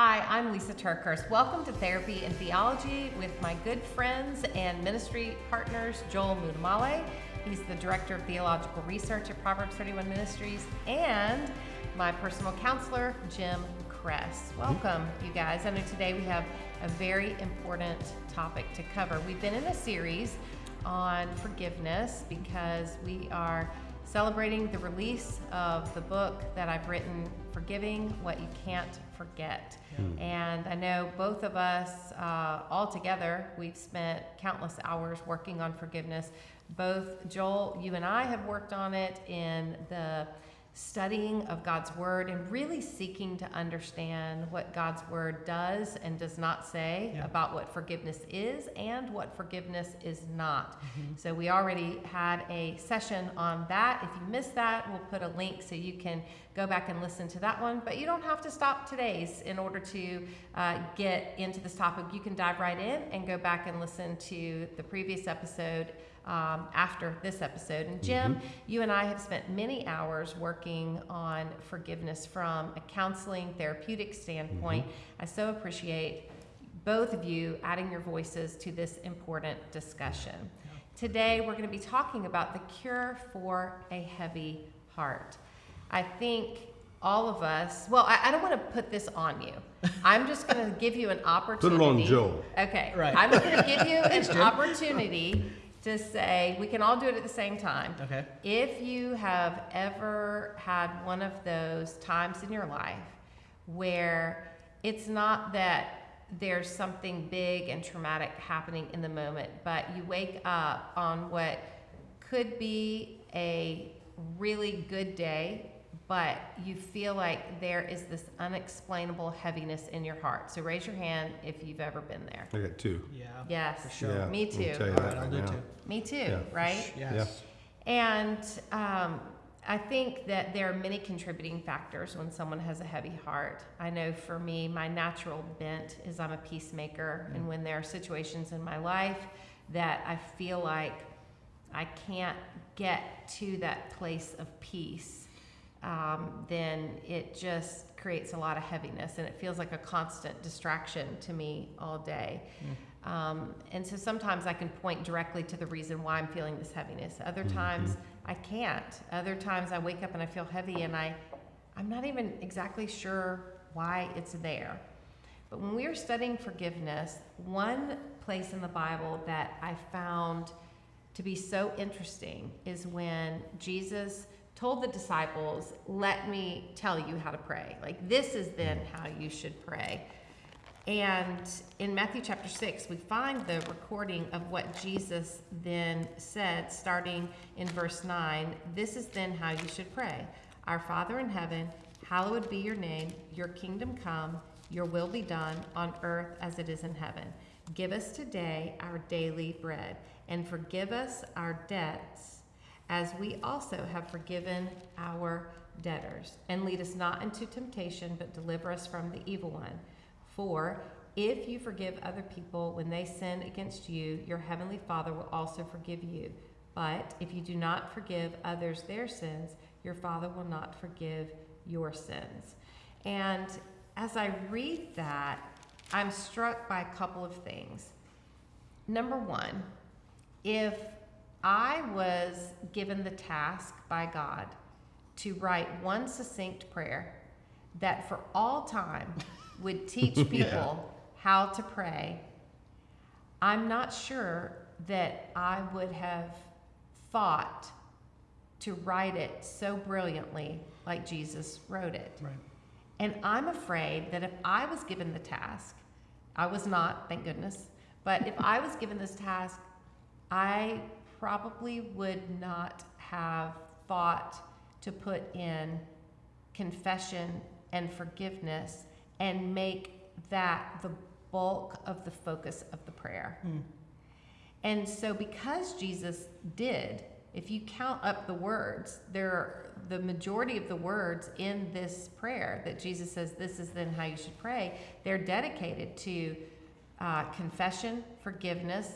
Hi, I'm Lisa TerKeurst. Welcome to Therapy and Theology with my good friends and ministry partners, Joel Muddamalle. He's the Director of Theological Research at Proverbs 31 Ministries, and my personal counselor, Jim Cress. Mm-hmm. Welcome, you guys. I know today we have a very important topic to cover. We've been in a series on forgiveness because we are celebrating the release of the book that I've written, Forgiving What You Can't Forget. Mm. And I know both of us, uh, all together, we've spent countless hours working on forgiveness. Both Joel, you and I have worked on it in the studying of God's Word and really seeking to understand what God's Word does and does not say yeah. about what forgiveness is and what forgiveness is not. Mm-hmm. So, we already had a session on that. If you missed that, we'll put a link so you can go back and listen to that one. But you don't have to stop today's in order to uh, get into this topic. You can dive right in and go back and listen to the previous episode um, after this episode. And Jim, mm-hmm. you and I have spent many hours working on forgiveness from a counseling therapeutic standpoint. Mm-hmm. I so appreciate both of you adding your voices to this important discussion. Today, we're going to be talking about the cure for a heavy heart. I think all of us, well, I, I don't want to put this on you. I'm just going to give you an opportunity. Put it on Joe. Okay. Right. I'm going to give you an opportunity to say we can all do it at the same time. Okay. If you have ever had one of those times in your life where it's not that there's something big and traumatic happening in the moment, but you wake up on what could be a really good day but you feel like there is this unexplainable heaviness in your heart. So raise your hand if you've ever been there. I got two. Yeah. Yes. For sure. Yeah, Me too. I'll, All right, I'll do two. Me too, Yeah. right? Yes. Yeah. And um, I think that there are many contributing factors when someone has a heavy heart. I know for me, my natural bent is I'm a peacemaker. Mm. And when there are situations in my life that I feel like I can't get to that place of peace, um, then it just creates a lot of heaviness and it feels like a constant distraction to me all day. Mm. Um, and so sometimes I can point directly to the reason why I'm feeling this heaviness. Other mm-hmm. times I can't. Other times I wake up and I feel heavy and I, I'm not even exactly sure why it's there. But when we are studying forgiveness, one place in the Bible that I found to be so interesting is when Jesus told the disciples, Let me tell you how to pray. Like, this is then how you should pray. And in Matthew chapter 6, we find the recording of what Jesus then said, starting in verse 9. This is then how you should pray Our Father in heaven, hallowed be your name, your kingdom come, your will be done on earth as it is in heaven. Give us today our daily bread, and forgive us our debts as we also have forgiven our debtors. And lead us not into temptation, but deliver us from the evil one. For if you forgive other people when they sin against you, your heavenly Father will also forgive you. But if you do not forgive others their sins, your Father will not forgive your sins. And as I read that, I'm struck by a couple of things. Number one, if I was given the task by God to write one succinct prayer that for all time would teach people yeah. how to pray. I'm not sure that I would have thought to write it so brilliantly like Jesus wrote it. Right. And I'm afraid that if I was given the task, I was not, thank goodness, but if I was given this task, I probably would not have thought to put in confession and forgiveness and make that the bulk of the focus of the prayer. Mm. And so, because Jesus did, if you count up the words, there are the majority of the words in this prayer that Jesus says, This is then how you should pray, they're dedicated to uh, confession, forgiveness,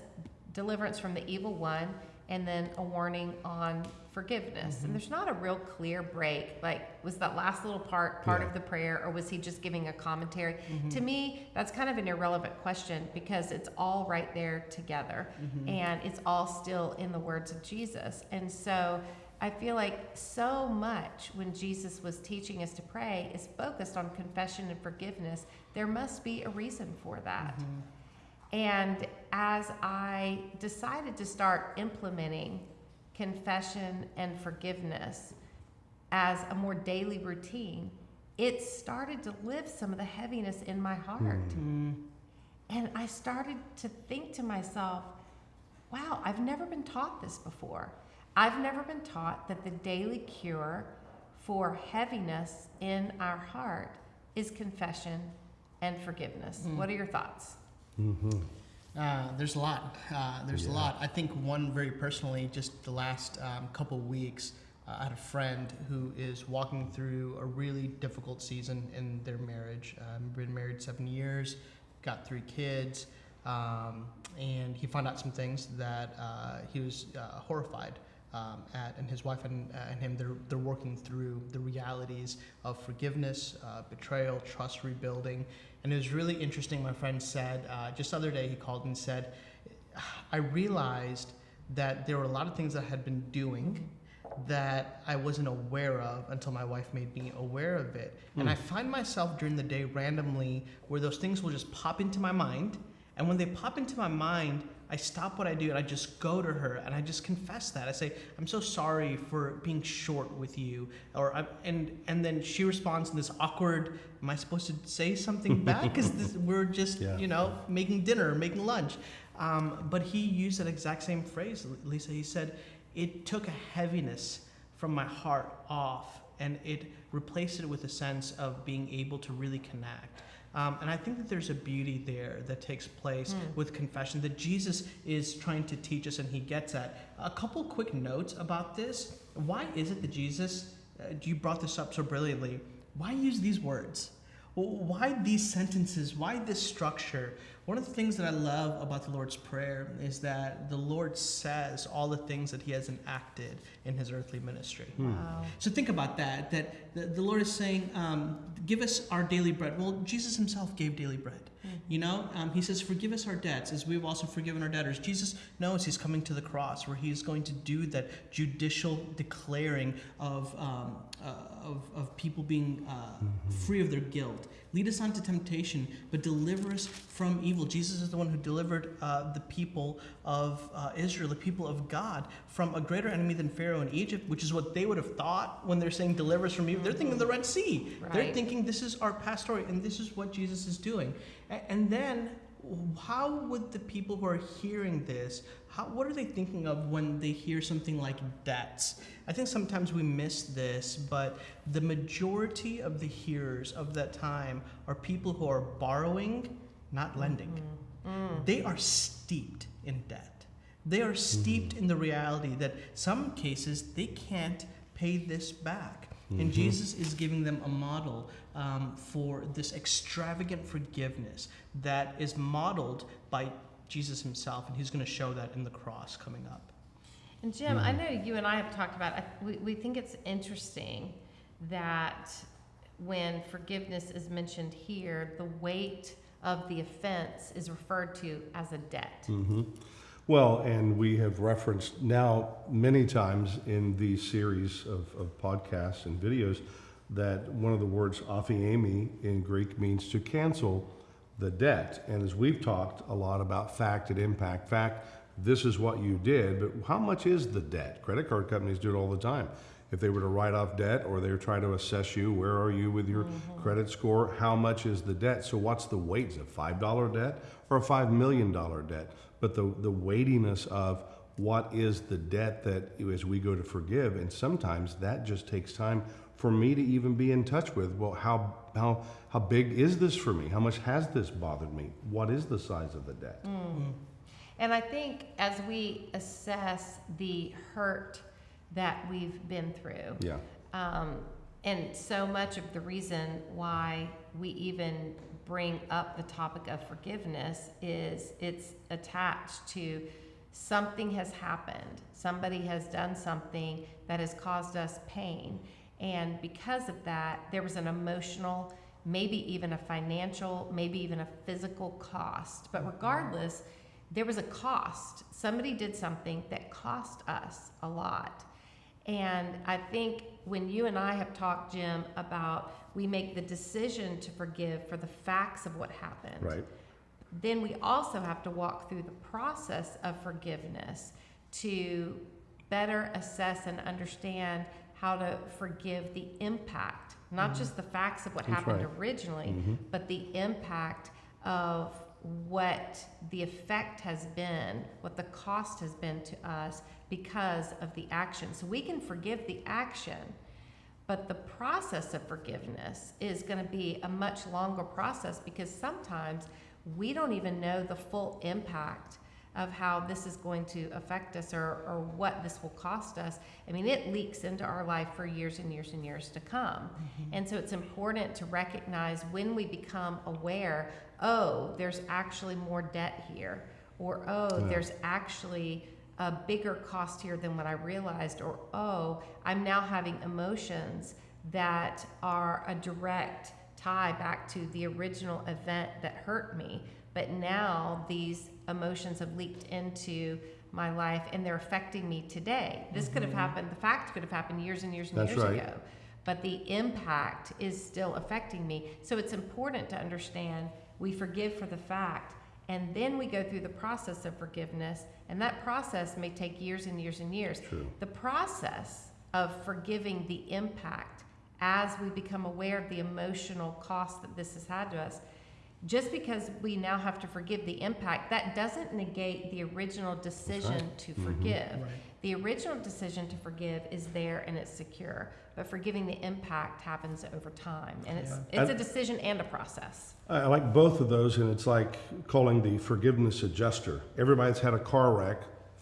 deliverance from the evil one, and then a warning on forgiveness. Mm-hmm. And there's not a real clear break. Like, was that last little part part Yeah. of the prayer, or was he just giving a commentary? Mm-hmm. To me, that's kind of an irrelevant question because it's all right there together, Mm-hmm. and it's all still in the words of Jesus. And so. I feel like so much when Jesus was teaching us to pray is focused on confession and forgiveness. There must be a reason for that. And as I decided to start implementing confession and forgiveness as a more daily routine, it started to lift some of the heaviness in my heart. Mm-hmm. And I started to think to myself, wow, I've never been taught this before. I've never been taught that the daily cure for heaviness in our heart is confession and forgiveness. Mm. What are your thoughts? Uh, there's a lot. Uh, there's a lot. I think one very personally, just the last um, couple weeks, uh, I had a friend who is walking through a really difficult season in their marriage. Um, been married seven years, got three kids, um, and he found out some things that uh, he was uh, horrified um, at, and his wife and, uh, and him, they're, they're working through the realities of forgiveness, uh, betrayal, trust rebuilding. And it was really interesting. My friend said, uh, just the other day, he called and said, I realized that there were a lot of things that I had been doing that I wasn't aware of until my wife made me aware of it. And I find myself during the day randomly where those things will just pop into my mind. And when they pop into my mind, I stop what I do and I just go to her and I just confess that. I say, "I'm so sorry for being short with you," or I'm, and and then she responds in this awkward. Am I supposed to say something back? Because we're just Yeah. you know making dinner, making lunch. Um, but he used that exact same phrase, Lisa. He said, "It took a heaviness from my heart off, and it replaced it with a sense of being able to really connect." Um, and I think that there's a beauty there that takes place with confession that Jesus is trying to teach us, and he gets at. A couple quick notes about this. Why is it that Jesus, uh, you brought this up so brilliantly, why use these words? Well, Why these sentences? Why this structure? One of the things that I love about the Lord's Prayer is that the Lord says all the things that He has enacted in His earthly ministry. Wow. So think about that. That the, the Lord is saying, um, "Give us our daily bread." Well, Jesus Himself gave daily bread. You know, um, He says, "Forgive us our debts, as we've also forgiven our debtors." Jesus knows He's coming to the cross, where He is going to do that judicial declaring of um, uh, of, of people being uh, free of their guilt. Lead us unto temptation, but deliver us from evil. Jesus is the one who delivered uh, the people of uh, Israel, the people of God, from a greater enemy than Pharaoh in Egypt, which is what they would have thought when they're saying deliver us from evil. They're thinking the Red Sea. They're thinking this is our past story, and this is what Jesus is doing. And then, how would the people who are hearing this, how, what are they thinking of when they hear something like debts? I think sometimes we miss this, but the majority of the hearers of that time are people who are borrowing, not mm-hmm. lending. Mm. They are steeped in debt. They are steeped mm-hmm. in the reality that some cases they can't pay this back. And Jesus is giving them a model um, for this extravagant forgiveness that is modeled by Jesus himself, and he's going to show that in the cross coming up. And Jim, I know you and I have talked about. I- We, we think it's interesting that when forgiveness is mentioned here, the weight of the offense is referred to as a debt. hmm Well, and we have referenced now many times in these series of, of podcasts and videos that one of the words aphiemi in Greek means to cancel the debt. And as we've talked a lot about fact and impact, fact, this is what you did, but how much is the debt? Credit card companies do it all the time. If they were to write off debt or they're trying to assess you, where are you with your mm-hmm. credit score? How much is the debt? So what's the weight? Is it five dollar debt or a five million dollar debt? But the the weightiness of what is the debt that as we go to forgive, and sometimes that just takes time for me to even be in touch with. Well, how how how big is this for me? How much has this bothered me? What is the size of the debt? And I think as we assess the hurt that we've been through, Yeah. Um, and so much of the reason why we even bring up the topic of forgiveness is it's attached to something has happened. Somebody has done something that has caused us pain. And because of that, there was an emotional, maybe even a financial, maybe even a physical cost. But regardless, there was a cost. Somebody did something that cost us a lot. And I think when you and I have talked, Jim, about we make the decision to forgive for the facts of what happened Right. then we also have to walk through the process of forgiveness to better assess and understand how to forgive the impact, not just the facts of what That's happened right. originally, Mhm. but the impact of what the effect has been, what the cost has been to us because of the action. So we can forgive the action, but the process of forgiveness is going to be a much longer process because sometimes we don't even know the full impact of how this is going to affect us or, or what this will cost us. I mean, it leaks into our life for years and years and years to come. Mm-hmm. And so it's important to recognize when we become aware oh, there's actually more debt here, or oh, Yeah. there's actually a bigger cost here than what I realized, or oh, I'm now having emotions that are a direct tie back to the original event that hurt me. But now these emotions have leaked into my life and they're affecting me today. This could have mm-hmm. happened, the fact could have happened years and years and That's years right. ago. But the impact is still affecting me. So it's important to understand we forgive for the fact and then we go through the process of forgiveness and that process may take years and years and years. True. The process of forgiving the impact as we become aware of the emotional cost that this has had to us, just because we now have to forgive the impact, that doesn't negate the original decision to Mhm. forgive. Right. The original decision to forgive is there and it's secure, but forgiving the impact happens over time. And it's, Yeah. it's a decision and a process. I I like both of those, and it's like calling the forgiveness adjuster. Everybody's had a car wreck.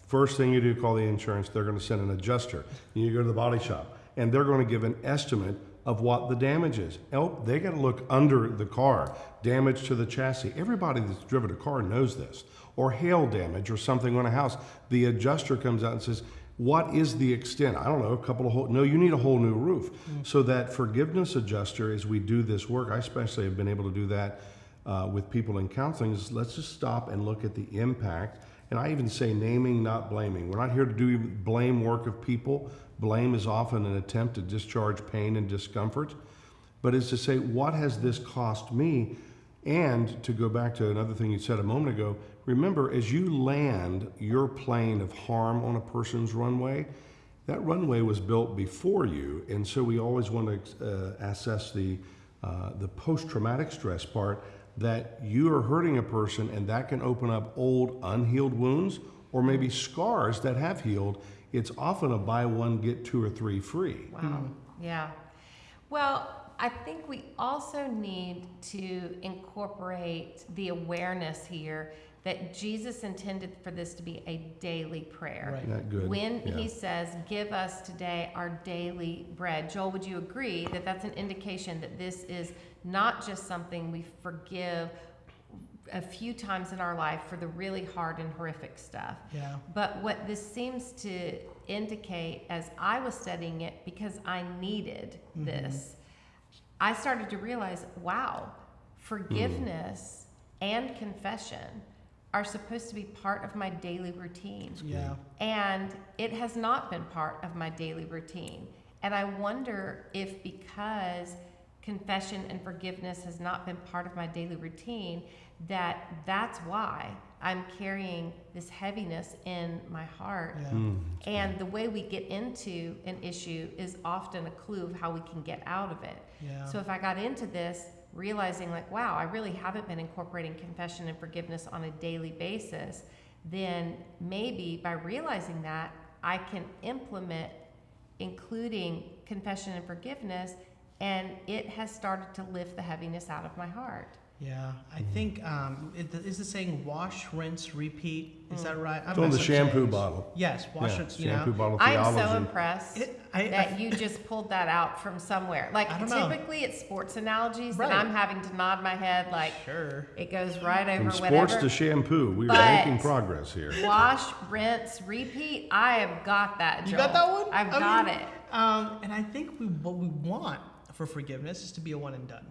First thing you do, call the insurance. They're going to send an adjuster. You go to the body shop, and they're going to give an estimate of what the damage is. Oh, they got to look under the car, damage to the chassis. Everybody that's driven a car knows this. Or hail damage or something on a house. The adjuster comes out and says, what is the extent? I don't know, a couple of whole, no, you need a whole new roof. So that forgiveness adjuster, as we do this work, I especially have been able to do that uh, with people in counseling, is let's just stop and look at the impact. And I even say naming, not blaming. We're not here to do blame work of people. Blame is often an attempt to discharge pain and discomfort, but is to say, what has this cost me? And to go back to another thing you said a moment ago, remember as you land your plane of harm on a person's runway, that runway was built before you, and so we always want to uh, assess the uh, the post-traumatic stress part that you are hurting a person, and that can open up old unhealed wounds or maybe scars that have healed. It's often a buy one get two or three free. Wow. Yeah. Well, I think we also need to incorporate the awareness here that Jesus intended for this to be a daily prayer. Right. Isn't good? When Yeah. he says, Give us today our daily bread, Joel, would you agree that that's an indication that this is not just something we forgive a few times in our life for the really hard and horrific stuff? Yeah. But what this seems to indicate as I was studying it, because I needed Mhm. this, I started to realize wow, forgiveness and confession are supposed to be part of my daily routine. Yeah. And it has not been part of my daily routine. And I wonder if because confession and forgiveness has not been part of my daily routine, that that's why I'm carrying this heaviness in my heart. Yeah. Mm. And the way we get into an issue is often a clue of how we can get out of it. Yeah. So if I got into this realizing like, wow, I really haven't been incorporating confession and forgiveness on a daily basis, then maybe by realizing that, I can implement including confession and forgiveness, and it has started to lift the heaviness out of my heart. Yeah, I think um, it, is the saying wash, rinse, repeat? Is that right? It's on the shampoo bottle. Yes, wash, Yeah, rinse. You shampoo know, bottle I'm so theology. impressed it, I, I, that you just pulled that out from somewhere. Like I don't know. typically it's sports analogies, Right. and I'm having to nod my head like sure. it goes right over From sports whatever. to shampoo, we are But- making progress here. Wash, rinse, repeat. I have got that. You Joel. got that one? I've I got mean, it. Um, and I think we, what we want for forgiveness is to be a one and done.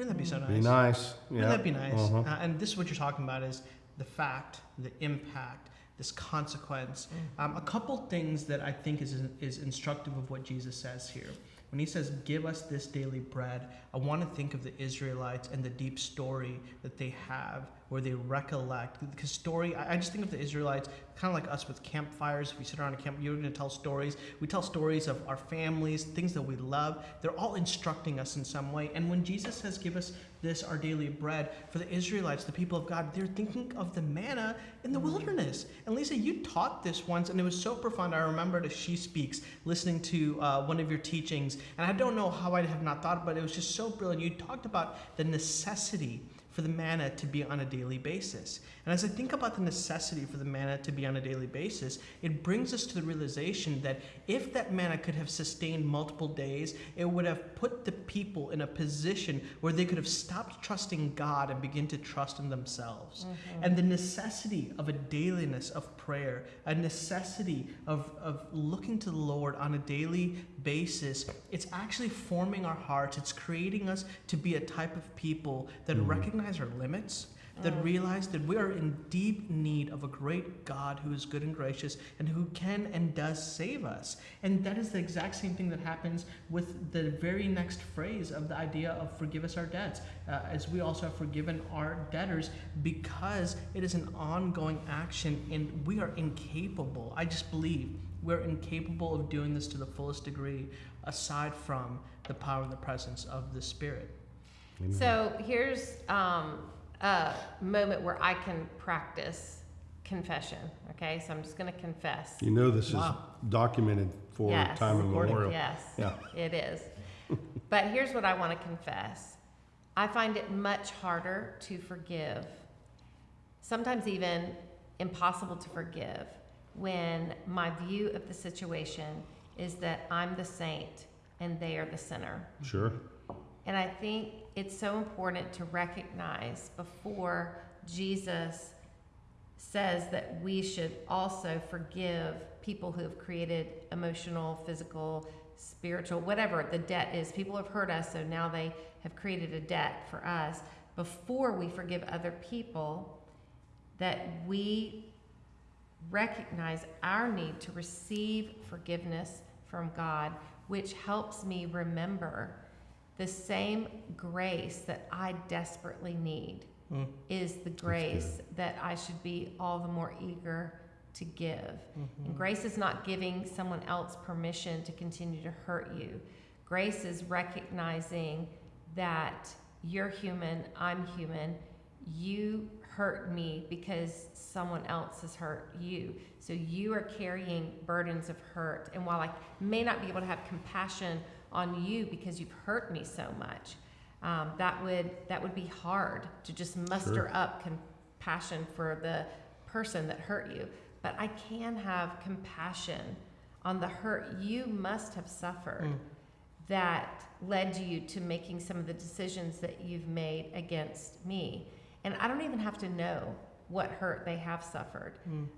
Wouldn't that be so nice? Be nice. Yeah. Wouldn't that be nice? Uh-huh. Uh, and this is what you're talking about is the fact, the impact, this consequence. Um, a couple things that I think is, is instructive of what Jesus says here. When he says, Give us this daily bread, I want to think of the Israelites and the deep story that they have where they recollect. Because story, I just think of the Israelites kind of like us with campfires. If we sit around a camp, you're going to tell stories. We tell stories of our families, things that we love. They're all instructing us in some way. And when Jesus says, Give us this, our daily bread, for the Israelites, the people of God, they're thinking of the manna in the wilderness. And Lisa, you taught this once, and it was so profound. I remembered as she speaks, listening to uh, one of your teachings. And I don't know how I have not thought about it, it was just so brilliant. You talked about the necessity for the manna to be on a daily basis. And as I think about the necessity for the manna to be on a daily basis, it brings us to the realization that if that manna could have sustained multiple days, it would have put the people in a position where they could have stopped trusting God and begin to trust in themselves. Mm-hmm. And the necessity of a dailiness of prayer, a necessity of, of looking to the Lord on a daily basis, it's actually forming our hearts. It's creating us to be a type of people that mm-hmm. recognize our limits, that realize that we are in deep need of a great God who is good and gracious and who can and does save us. And that is the exact same thing that happens with the very next phrase of the idea of forgive us our debts, uh, as we also have forgiven our debtors, because it is an ongoing action and we are incapable. I just believe we're incapable of doing this to the fullest degree aside from the power and the presence of the Spirit. Amen. So here's um, a moment where I can practice confession. Okay, so I'm just going to confess. You know this Wow. is documented for Yes. time immemorial. Yes, Yeah. it is. but here's what I want to confess I find it much harder to forgive, sometimes even impossible to forgive, when my view of the situation is that I'm the saint and they are the sinner. Sure. And I think it's so important to recognize before Jesus says that we should also forgive people who have created emotional, physical, spiritual, whatever the debt is. People have hurt us, so now they have created a debt for us. Before we forgive other people, that we recognize our need to receive forgiveness from God, which helps me remember the same grace that I desperately need Mm. is the grace that I should be all the more eager to give. And grace is not giving someone else permission to continue to hurt you. Grace is recognizing that you're human, I'm human. You hurt me because someone else has hurt you. So you are carrying burdens of hurt. And while I may not be able to have compassion on you because you've hurt me so much, um, that would that would be hard to just muster Sure. up compassion for the person that hurt you. But I can have compassion on the hurt you must have suffered Mm. that led you to making some of the decisions that you've made against me. And I don't even have to know what hurt they have suffered, Mm.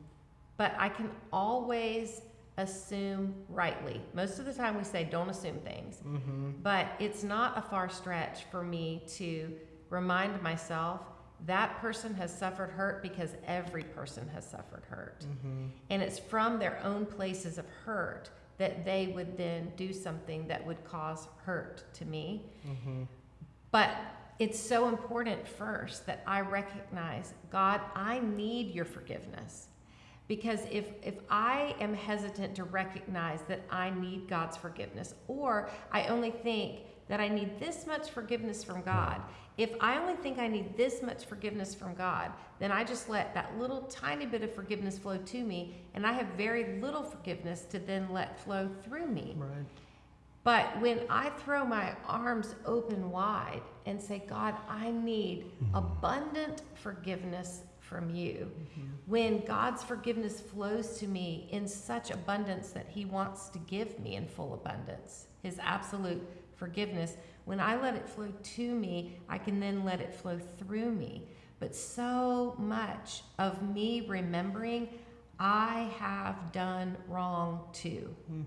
but I can always assume rightly. Most of the time we say don't assume things, Mm-hmm. but it's not a far stretch for me to remind myself that person has suffered hurt because every person has suffered hurt. Mm-hmm. And it's from their own places of hurt that they would then do something that would cause hurt to me. Mm-hmm. But it's so important first that I recognize, God, I need your forgiveness. Because if, if I am hesitant to recognize that I need God's forgiveness, or I only think that I need this much forgiveness from God, if I only think I need this much forgiveness from God, then I just let that little tiny bit of forgiveness flow to me, and I have very little forgiveness to then let flow through me. Right. But when I throw my arms open wide and say, God, I need mm-hmm. abundant forgiveness from you, mm-hmm. when God's forgiveness flows to me in such abundance that He wants to give me in full abundance, His absolute forgiveness, when I let it flow to me, I can then let it flow through me. But so much of me remembering I have done wrong too. Hmm.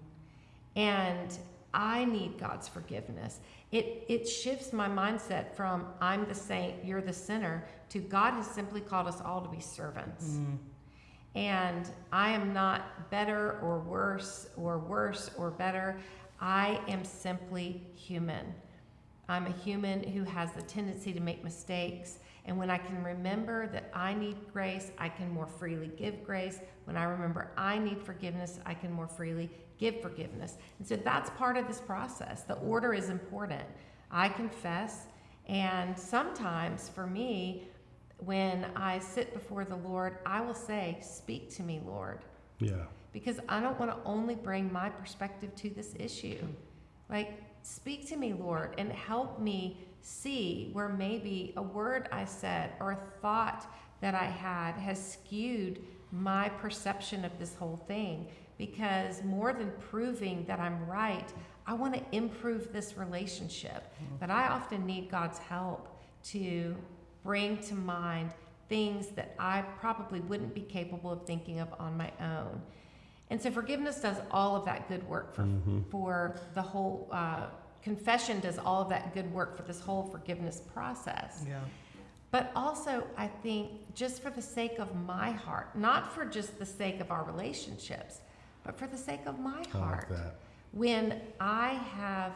And I need God's forgiveness. It, it shifts my mindset from I'm the saint, you're the sinner, to God has simply called us all to be servants. Mm. And I am not better or worse or worse or better. I am simply human. I'm a human who has the tendency to make mistakes. And when I can remember that I need grace, I can more freely give grace. When I remember I need forgiveness, I can more freely give forgiveness. And so that's part of this process. The order is important. I confess, and sometimes for me, when I sit before the Lord, I will say, Speak to me, Lord Yeah. because I don't want to only bring my perspective to this issue. Like, speak to me, Lord, and help me see where maybe a word I said or a thought that I had has skewed my perception of this whole thing. Because more than proving that I'm right, I want to improve this relationship. But I often need God's help to bring to mind things that I probably wouldn't be capable of thinking of on my own. And so forgiveness does all of that good work for, for the whole, uh, confession does all of that good work for this whole forgiveness process. Yeah. But also, I think just for the sake of my heart, not for just the sake of our relationships, but for the sake of my I heart like that. when I have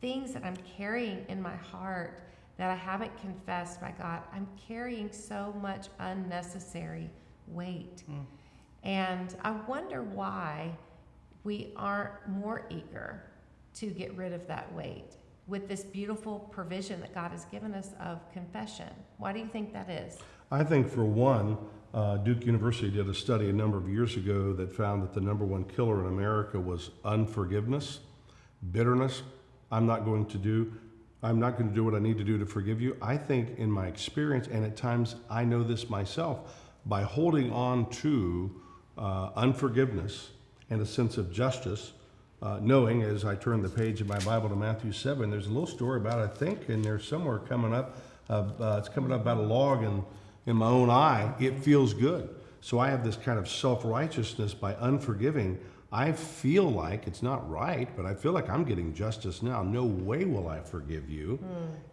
things that I'm carrying in my heart that I haven't confessed by God, I'm carrying so much unnecessary weight. Mm. And I wonder why we aren't more eager to get rid of that weight with this beautiful provision that God has given us of confession. Why do you think that is? I think for one, uh, Duke University did a study a number of years ago that found that the number one killer in America was unforgiveness, bitterness. I'm not going to do, I'm not going to do what I need to do to forgive you. I think in my experience, and at times I know this myself, by holding on to uh, unforgiveness and a sense of justice, uh, knowing as I turn the page of my Bible to Matthew 7, there's a little story about, I think, and there's somewhere coming up, uh, uh, it's coming up about a log in, in my own eye. It feels good. So I have this kind of self righteousness by unforgiving. I feel like it's not right, but I feel like I'm getting justice now. No way will I forgive you.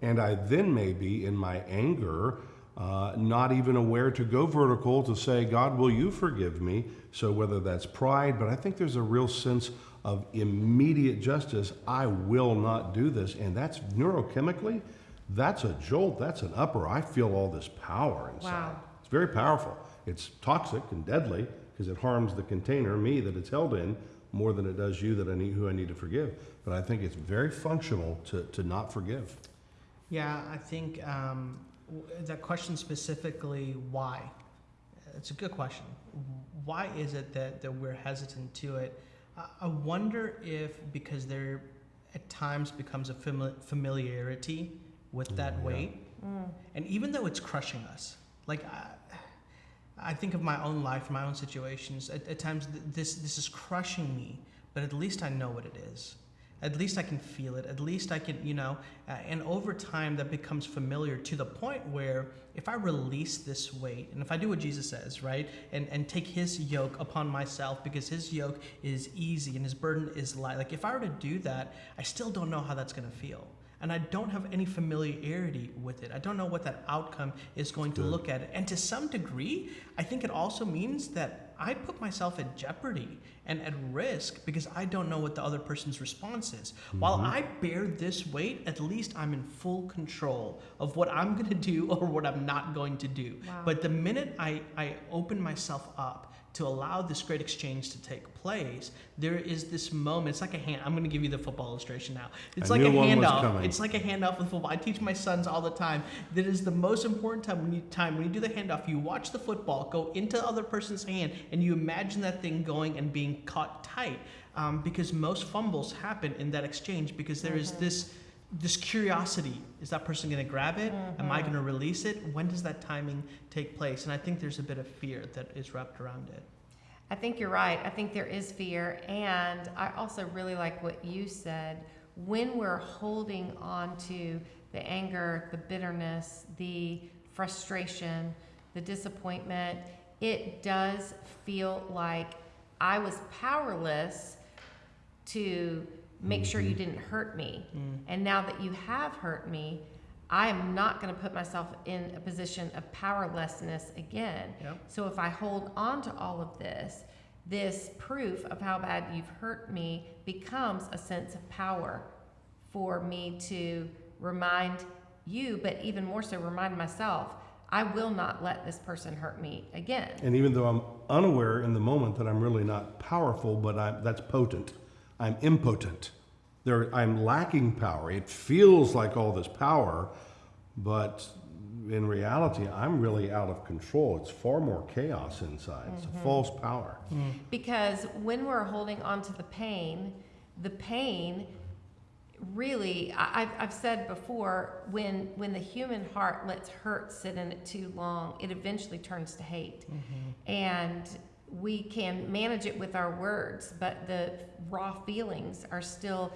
And I then maybe in my anger, uh, not even aware to go vertical to say, God, will you forgive me? So whether that's pride, but I think there's a real sense of immediate justice. I will not do this. And that's neurochemically, that's a jolt, that's an upper. I feel all this power inside. Wow. It's very powerful. It's toxic and deadly because it harms the container, me, that it's held in, more than it does you that I need, who I need to forgive. But I think it's very functional to, to not forgive. Yeah, I think um, that question specifically, why? It's a good question. Why is it that, that we're hesitant to it? I- I wonder if because there at times becomes a fami- familiarity with that Mm, yeah. weight, and even though it's crushing us, like I, I think of my own life, my own situations. At, at times, th- this this is crushing me, but at least I know what it is. At least I can feel it. At least I can, you know. Uh, and over time, that becomes familiar to the point where if I release this weight, and if I do what Jesus says, right, and and take His yoke upon myself, because His yoke is easy and His burden is light. Like if I were to do that, I still don't know how that's going to feel and I don't have any familiarity with it. I don't know what that outcome is going to look at. And to some degree, I think it also means that I put myself at jeopardy and at risk because I don't know what the other person's response is. While mm-hmm. I bear this weight, at least I'm in full control of what I'm going to do or what I'm not going to do. Wow. But the minute I, I open myself up to allow this great exchange to take place, there is this moment. It's like a hand. I'm going to give you the football illustration now. It's I like a knew one was handoff. It's like a handoff with football. I teach my sons all the time. That is the most important time when you time when you do the handoff. You watch the football go into the other person's hand, and you imagine that thing going and being caught tight. Um, because most fumbles happen in that exchange because there is this this curiosity is that person going to grab it am i mm-hmm. going to release it when does that timing take place and i think there's a bit of fear that is wrapped around it I think you're right. I think there is fear. And I also really like what you said. When we're holding on to the anger, the bitterness, the frustration, the disappointment, it does feel like I was powerless to make sure you mm-hmm. didn't hurt me. Mm. And now that you have hurt me, I am not going to put myself in a position of powerlessness again. Yep. So if I hold on to all of this, this proof of how bad you've hurt me becomes a sense of power for me to remind you, but even more so, remind myself, I will not let this person hurt me again. And even though I'm unaware in the moment that I'm really not powerful, but I'm, that's potent, I'm impotent. There, I'm lacking power. It feels like all this power, but in reality, I'm really out of control. It's far more chaos inside. It's a mm-hmm. false power. Mm. Because when we're holding on to the pain, the pain really, I, I've, I've said before, when, when the human heart lets hurt sit in it too long, it eventually turns to hate. Mm-hmm. And we can manage it with our words, but the raw feelings are still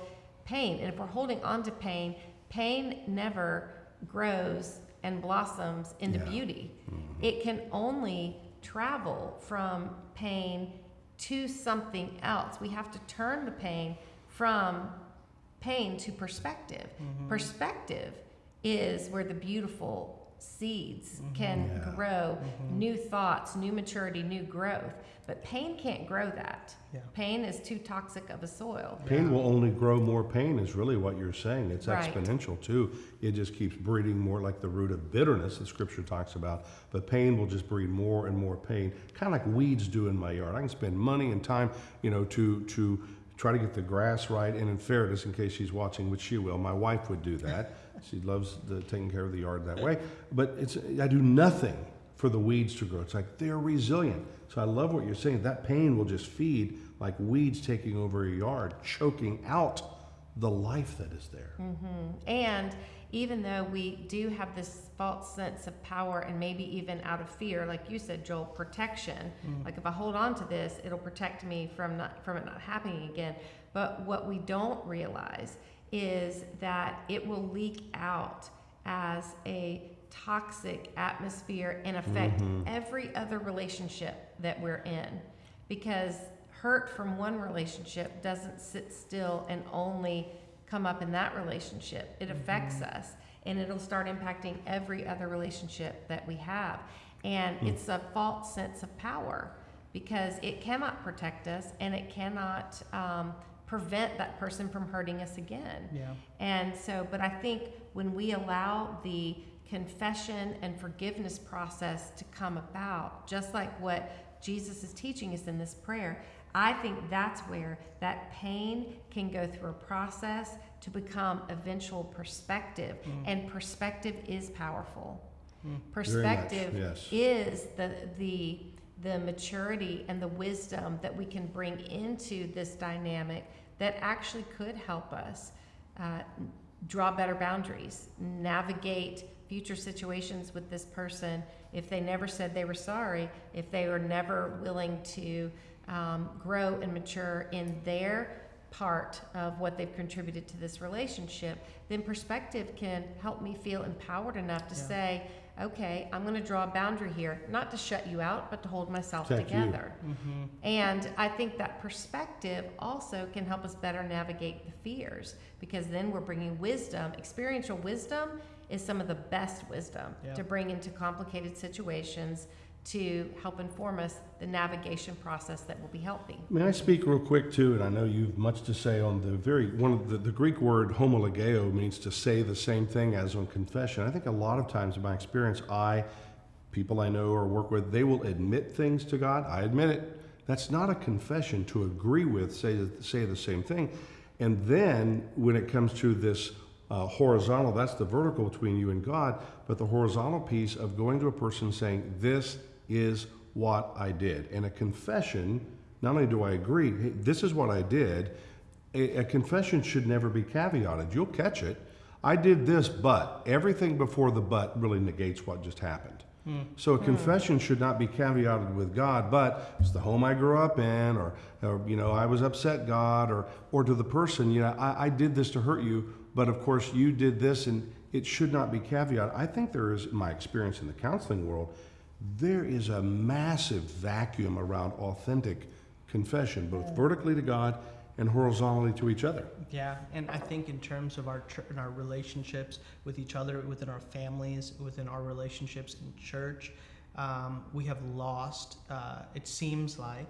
pain. And if we're holding on to pain, pain never grows and blossoms into Yeah. beauty. Mm-hmm. It can only travel from pain to something else. We have to turn the pain from pain to perspective. Mm-hmm. Perspective is where the beautiful seeds mm-hmm. can Yeah. grow mm-hmm. new thoughts, new maturity, new growth. But pain can't grow that. Yeah. Pain is too toxic of a soil. Pain will only grow more pain, is really what you're saying. It's Right. exponential too. It just keeps breeding more like the root of bitterness that scripture talks about. But pain will just breed more and more pain, kind of like weeds do in my yard. I can spend money and time, you know, to, to try to get the grass right. And in fairness, in case she's watching, which she will, my wife would do that. She loves the, taking care of the yard that way. But it's, I do nothing for the weeds to grow. It's like they're resilient. So I love what you're saying. That pain will just feed like weeds taking over a yard, choking out the life that is there. Mm-hmm. And even though we do have this false sense of power and maybe even out of fear, like you said, Joel, protection. Mm. Like if I hold on to this, it'll protect me from not from it not happening again. But what we don't realize is that it will leak out as a toxic atmosphere and affect mm-hmm. every other relationship that we're in. Because hurt from one relationship doesn't sit still and only come up in that relationship. It mm-hmm. affects us and it'll start impacting every other relationship that we have. And hmm. it's a false sense of power because it cannot protect us and it cannot um, prevent that person from hurting us again. yeah And so, but I think when we allow the confession and forgiveness process to come about, just like what Jesus is teaching us in this prayer, I think that's where that pain can go through a process to become eventual perspective. Mm. And perspective is powerful. Mm. Perspective yes. is the, the, the maturity and the wisdom that we can bring into this dynamic that actually could help us uh, draw better boundaries, navigate future situations with this person. If they never said they were sorry, if they were never willing to um, grow and mature in their part of what they've contributed to this relationship, then perspective can help me feel empowered enough to Yeah. say, okay, I'm going to draw a boundary here, not to shut you out, but to hold myself Protect you. together. Mm-hmm. And I think that perspective also can help us better navigate the fears because then we're bringing wisdom. Experiential wisdom is some of the best wisdom Yeah. to bring into complicated situations to help inform us the navigation process that will be healthy. May I speak real quick too? And I know you've much to say on the very one of the, the Greek word homologeo means to say the same thing as on confession. I think a lot of times in my experience, I people I know or work with, they will admit things to God. I admit it. That's not a confession to agree with, say, say the same thing. And then when it comes to this uh, horizontal, that's the vertical between you and God, but the horizontal piece of going to a person saying, This is what I did. And a confession, not only do I agree, hey, this is what I did, a, a confession should never be caveated. You'll catch it. I did this, but everything before the but really negates what just happened. Hmm. So a hmm. confession should not be caveated with God, but it's the home I grew up in, or, or you know, I was upset God, or or to the person, you know, I, I did this to hurt you, but of course you did this, and it should not be caveated. I think there is, in my experience in the counseling world, there is a massive vacuum around authentic confession, both vertically to God and horizontally to each other. Yeah, and I think in terms of our in our relationships with each other, within our families, within our relationships in church, um, we have lost. Uh, it seems like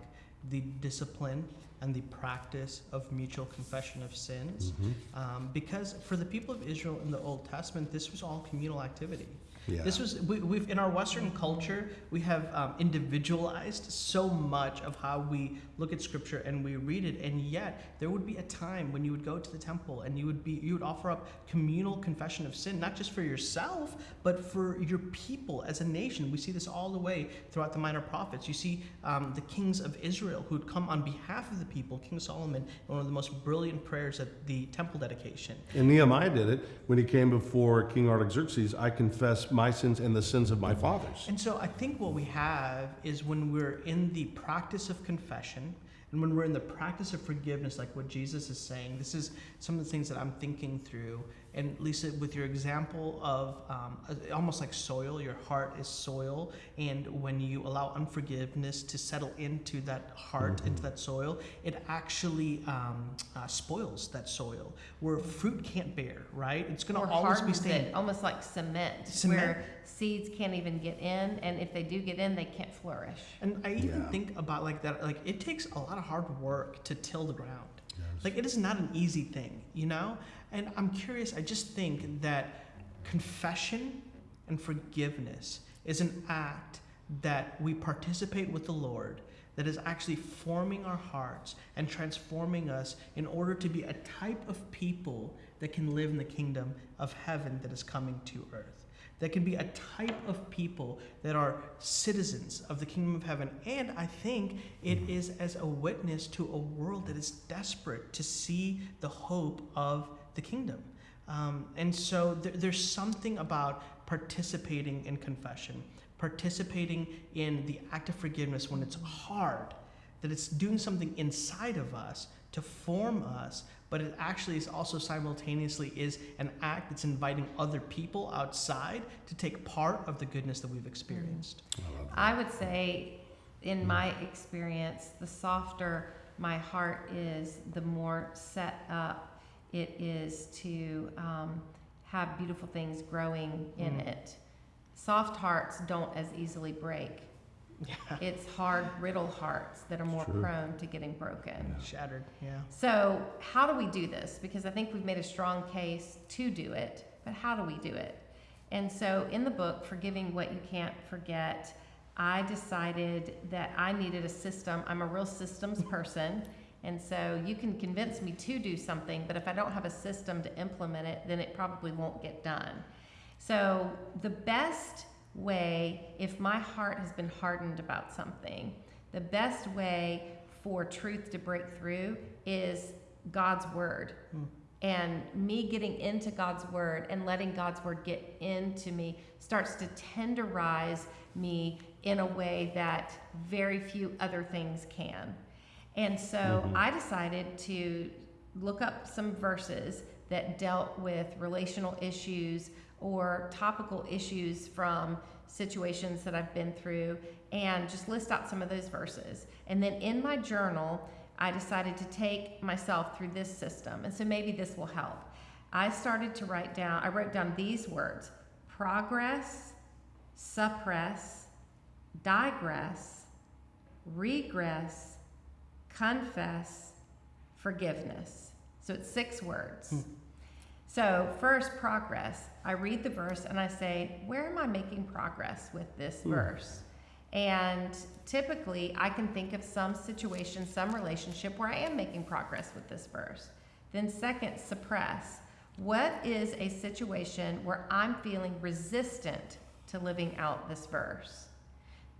the discipline and the practice of mutual confession of sins, um, because for the people of Israel in the Old Testament, this was all communal activity. Yeah. This was we, we've in our Western culture we have um, individualized so much of how we look at Scripture and we read it, and yet there would be a time when you would go to the temple and you would be you would offer up communal confession of sin, not just for yourself but for your people as a nation. We see this all the way throughout the minor prophets. You see um, the kings of Israel who would come on behalf of the people. King Solomon, one of the most brilliant prayers at the temple dedication. And Nehemiah did it when he came before King Artaxerxes. I confess my sins and the sins of my fathers. And so I think what we have is when we're in the practice of confession and when we're in the practice of forgiveness, like what Jesus is saying, this is some of the things that I'm thinking through. And Lysa, with your example of um, uh, almost like soil, your heart is soil. And when you allow unforgiveness to settle into that heart, into that soil, it actually um, uh, spoils that soil where fruit can't bear, right? It's going to always be hardens staying. it, almost like cement, Cement. where seeds can't even get in, and if they do get in, they can't flourish. And I even Yeah. think about like that, like it takes a lot of hard work to till the ground. Like it is not an easy thing, you know? And I'm curious, I just think that confession and forgiveness is an act that we participate with the Lord that is actually forming our hearts and transforming us in order to be a type of people that can live in the kingdom of heaven that is coming to earth. That can be a type of people that are citizens of the kingdom of heaven. And I think it is as a witness to a world that is desperate to see the hope of the kingdom. Um, and so there, there's something about participating in confession, participating in the act of forgiveness when it's hard, that it's doing something inside of us to form us, but it actually is also simultaneously is an act that's inviting other people outside to take part of the goodness that we've experienced. I would say, in my experience, the softer my heart is, the more set up it is to um, have beautiful things growing in Mm. it. Soft hearts don't as easily break. Yeah, It's hard, brittle hearts that are more True. prone to getting broken. shattered. Yeah. So, how do we do this? Because I think we've made a strong case to do it, but how do we do it? And so, in the book, Forgiving What You Can't Forget, I decided that I needed a system. I'm a real systems person. And so, you can convince me to do something, but if I don't have a system to implement it, then it probably won't get done. So, the best way, if my heart has been hardened about something, the best way for truth to break through is God's word. Hmm. And me getting into God's word and letting God's word get into me starts to tenderize me in a way that very few other things can. And so Mhm. I decided to look up some verses that dealt with relational issues or topical issues from situations that I've been through and just list out some of those verses. And then in my journal, I decided to take myself through this system. And so maybe this will help. I started to write down, I wrote down these words progress, suppress, digress, regress, confess, forgiveness. So it's six words. Hmm. So, first, progress. I read the verse and I say, Where am I making progress with this Hmm. verse? And typically, I can think of some situation, some relationship where I am making progress with this verse. Then, second, suppress. What is a situation where I'm feeling resistant to living out this verse?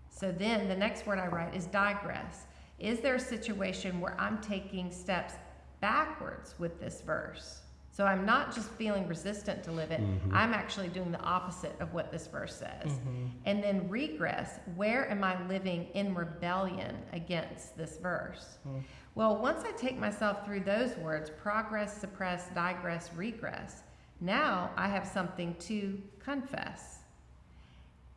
So then the next word I write is digress. Is there a situation where I'm taking steps backwards with this verse? So I'm not just feeling resistant to live it, Mhm. I'm actually doing the opposite of what this verse says. Mm-hmm. And then regress, where am I living in rebellion against this verse? Mm. Well, once I take myself through those words progress, suppress, digress, regress now I have something to confess.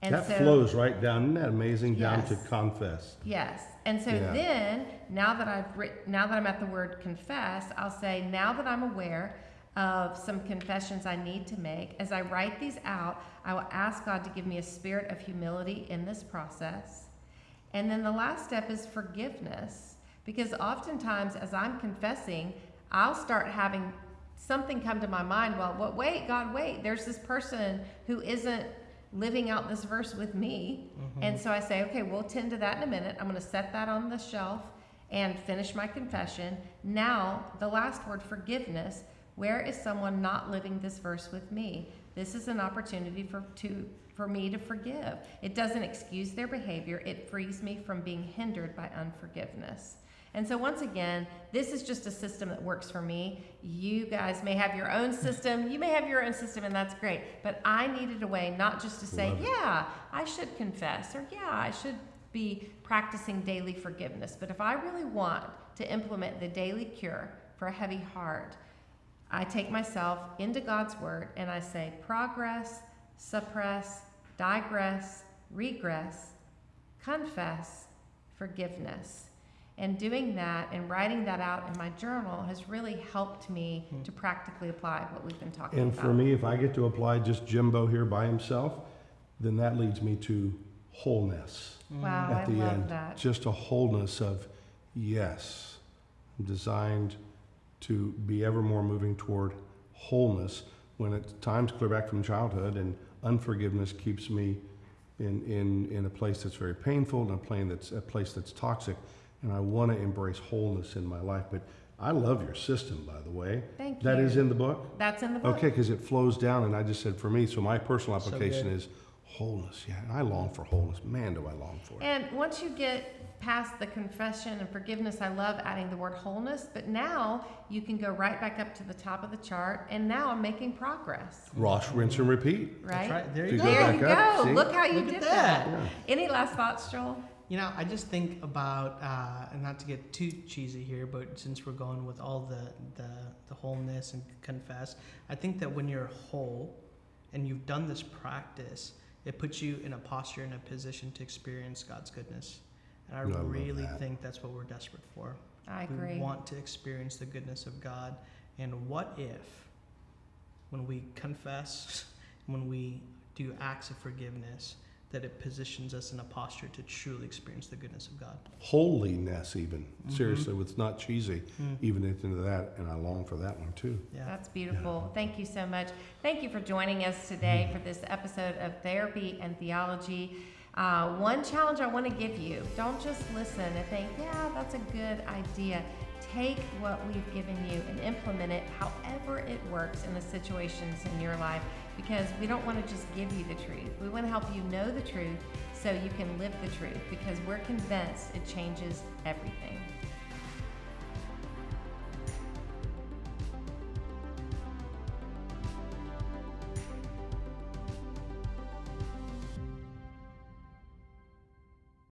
And that so, flows right down. Isn't that amazing? Down to confess. Yes. And so Yeah. then, now that I've writ- now that I'm at the word confess, I'll say, now that I'm aware of some confessions I need to make, as I write these out, I will ask God to give me a spirit of humility in this process. And then the last step is forgiveness. Because oftentimes, as I'm confessing, I'll start having something come to my mind. Well, what, wait, God, wait. There's this person who isn't living out this verse with me. Mm-hmm. And so I say, okay, we'll tend to that in a minute. I'm going to set that on the shelf and finish my confession. Now, the last word, forgiveness. Where is someone not living this verse with me? This is an opportunity for to for me to forgive. It doesn't excuse their behavior. It frees me from being hindered by unforgiveness. And so once again, this is just a system that works for me. You guys may have your own system. You may have your own system and that's great. But I needed a way not just to say, yeah, I should confess or yeah, I should be practicing daily forgiveness. But if I really want to implement the daily cure for a heavy heart, I take myself into God's word and I say progress, suppress, digress, regress, confess, forgiveness. And doing that and writing that out in my journal has really helped me Hmm. to practically apply what we've been talking And about. And for me, if I get to apply just Jimbo here by himself, then that leads me to wholeness Wow, at I the love end. that. Just a wholeness of yes, I'm designed to be ever more moving toward wholeness when at times clear back from childhood and unforgiveness keeps me in, in, in a place that's very painful and a place that's a place that's toxic. And I want to embrace wholeness in my life. But I love your system, by the way. Thank you. That is in the book? That's in the book. Okay, because it flows down, and I just said for me, so my personal application good. is wholeness. Yeah, I long for wholeness. Man, do I long for it. And once you get past the confession and forgiveness, I love adding the word wholeness, but now you can go right back up to the top of the chart, and now I'm making progress, Wash, rinse, and repeat. right? That's right. There you you go. go There back you up, go. see? Look how you Look did that. that. Yeah. Any last thoughts, Joel? You know, I just think about, uh, and not to get too cheesy here, but since we're going with all the, the, the wholeness and confess, I think that when you're whole and you've done this practice, it puts you in a posture, in a position to experience God's goodness. And I I really that. think that's what we're desperate for. I We agree. want to experience the goodness of God. And what if, when we confess, when we do acts of forgiveness, that it positions us in a posture to truly experience the goodness of God? Holiness, even. Mhm. Seriously, it's not cheesy, even into that, and I long for that one too. Yeah. That's beautiful. Thank you so much. Thank you for joining us today for this episode of Therapy and Theology. Uh, one challenge I want to give you don't just listen and think, yeah, that's a good idea. Take what we've given you and implement it however it works in the situations in your life because we don't want to just give you the truth. We want to help you know the truth so you can live the truth because we're convinced it changes everything.